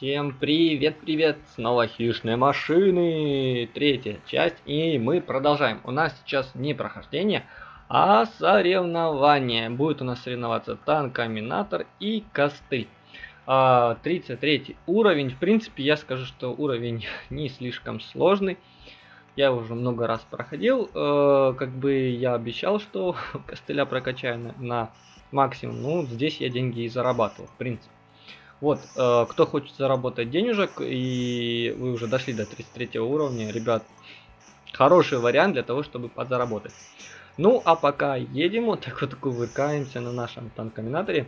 Всем привет-привет! Снова хищные машины! Третья часть. И мы продолжаем. У нас сейчас не прохождение, а соревнование. Будет у нас соревноваться танк-аминатор и косты. 33 уровень. В принципе, я скажу, что уровень не слишком сложный. Я уже много раз проходил. Э, как бы я обещал, что костыля прокачаю на максимум. Ну, здесь я деньги и зарабатывал, в принципе. Вот, э, кто хочет заработать денежек, и вы уже дошли до 33 уровня, ребят, хороший вариант для того, чтобы подзаработать. Ну, а пока едем, вот так вот кувыркаемся на нашем танкоминаторе.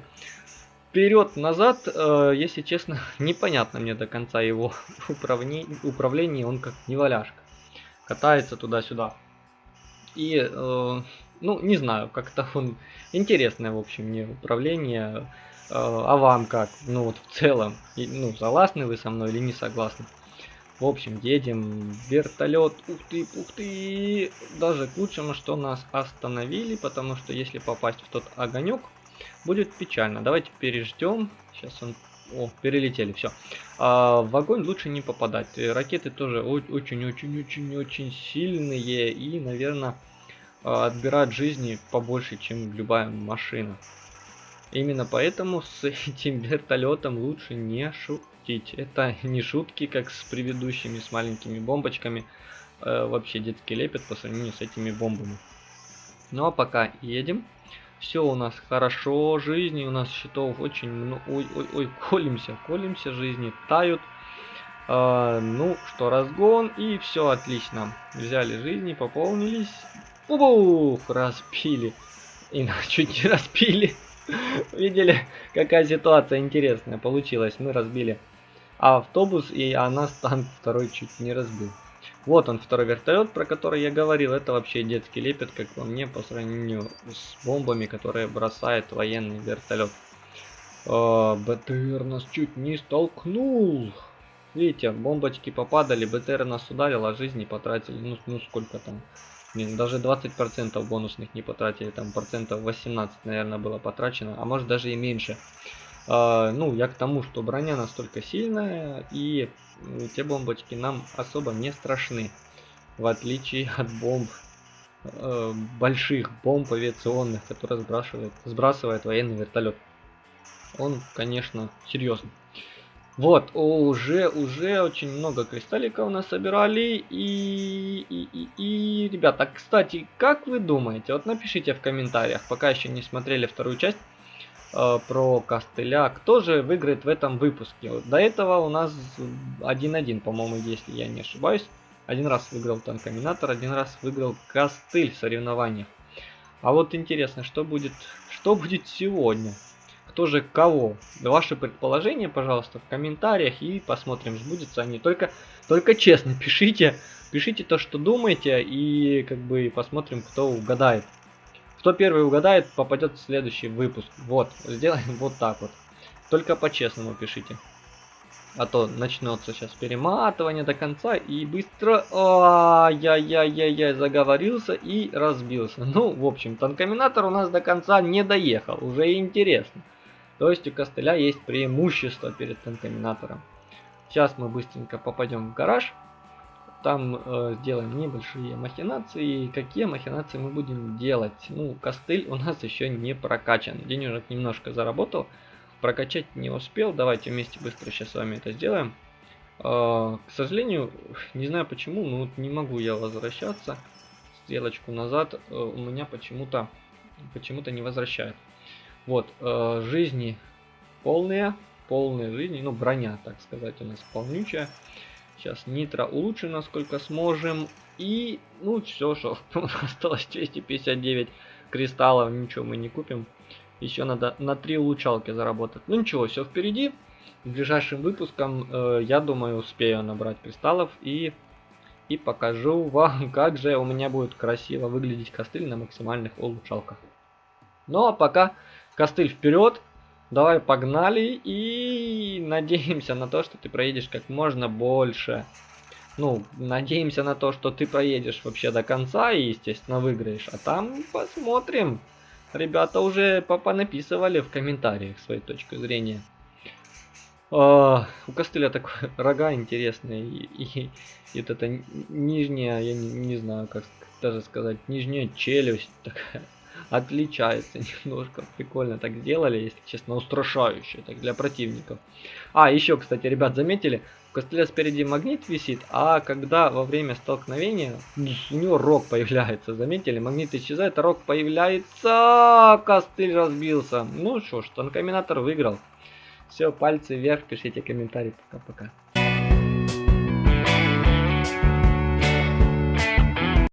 Вперед-назад, э, если честно, непонятно мне до конца его управление, управление он как неваляшка. Катается туда-сюда. И, э, ну, не знаю, как-то он интересное, в общем, мне управление. Э, а вам как? Ну вот в целом, ну согласны вы со мной или не согласны? В общем, едем вертолет. Ух ты, ух ты. Даже к лучшему, что нас остановили, потому что если попасть в тот огонек, будет печально. Давайте переждем. Сейчас он... О, перелетели, все. А, в огонь лучше не попадать. Ракеты тоже очень-очень-очень-очень сильные и, наверное, отбирают жизни побольше, чем любая машина. Именно поэтому с этим вертолетом лучше не шутить. Это не шутки, как с предыдущими, с маленькими бомбочками. Э, вообще детский лепет по сравнению с этими бомбами. Ну а пока едем. Все у нас хорошо, жизни у нас счетов очень много. Ой, ой, ой, колемся, колемся, жизни тают. Э, ну что, разгон и все отлично. Взяли жизни, пополнились. Ух, распили. И чуть не распили. Видели, какая ситуация интересная получилась. Мы разбили автобус, и она танк второй чуть не разбил. Вот он, второй вертолет, про который я говорил. Это вообще детский лепет, как по мне, по сравнению с бомбами, которые бросает военный вертолет. О, БТР нас чуть не столкнул. Видите, бомбочки попадали, БТР нас ударил, а жизни потратили, ну, ну сколько там, Блин, даже 20% бонусных не потратили, там процентов 18, наверное, было потрачено, а может даже и меньше. А, ну, я к тому, что броня настолько сильная, и те бомбочки нам особо не страшны. В отличие от бомб, э, больших бомб авиационных, которые сбрасывает, сбрасывает военный вертолет. Он, конечно, серьезный. Вот, уже, уже очень много кристалликов нас собирали. И, и, и, и, ребята, кстати, как вы думаете? Вот напишите в комментариях, пока еще не смотрели вторую часть э, про костыля. Кто же выиграет в этом выпуске? Вот до этого у нас 1-1, по-моему, если я не ошибаюсь. Один раз выиграл танкоминатор, один раз выиграл костыль в соревнованиях. А вот интересно, что будет, что будет сегодня? Кто же кого. Ваши предположения, пожалуйста, в комментариях и посмотрим, сбудется они. Только, только честно пишите, пишите то, что думаете и как бы посмотрим, кто угадает. Кто первый угадает, попадет в следующий выпуск. Вот, сделаем вот так вот. Только по-честному пишите. А то начнется сейчас перематывание до конца и быстро... Ай-яй-яй-яй, заговорился и разбился. Ну, в общем, танкоминатор у нас до конца не доехал. Уже интересно. То есть у костыля есть преимущество перед контаминатором. Сейчас мы быстренько попадем в гараж. Там э, сделаем небольшие махинации. Какие махинации мы будем делать? Ну, костыль у нас еще не прокачан. Денежек немножко заработал. Прокачать не успел. Давайте вместе быстро сейчас с вами это сделаем. Э, к сожалению, не знаю почему, но вот не могу я возвращаться. Стрелочку назад э, у меня почему-то почему-то не возвращает. Вот, э, жизни полные, полные жизни, ну броня, так сказать, у нас полнючая. Сейчас нитро улучшим, насколько сможем. И, ну, все, что осталось 259 кристаллов, ничего мы не купим. Еще надо на 3 улучшалки заработать. Ну ничего, все впереди. В ближайшим выпуском, э, я думаю, успею набрать кристаллов и, и покажу вам, как же у меня будет красиво выглядеть костыль на максимальных улучшалках. Ну а пока Костыль вперед. Давай погнали и надеемся на то, что ты проедешь как можно больше. Ну, надеемся на то, что ты проедешь вообще до конца и, естественно, выиграешь. А там посмотрим. Ребята уже написывали в комментариях свою точку зрения. А, у костыля такой рога интересные. И, и, и вот это нижняя, я не, не знаю, как даже сказать, нижняя челюсть такая отличается немножко. Прикольно так сделали, если честно, устрашающе так для противников. А, еще, кстати, ребят, заметили, у костыля спереди магнит висит, а когда во время столкновения у него рог появляется. Заметили, магнит исчезает, а рог появляется. Костыль разбился. Ну что ж, танкоминатор выиграл. Все, пальцы вверх, пишите комментарии. Пока-пока.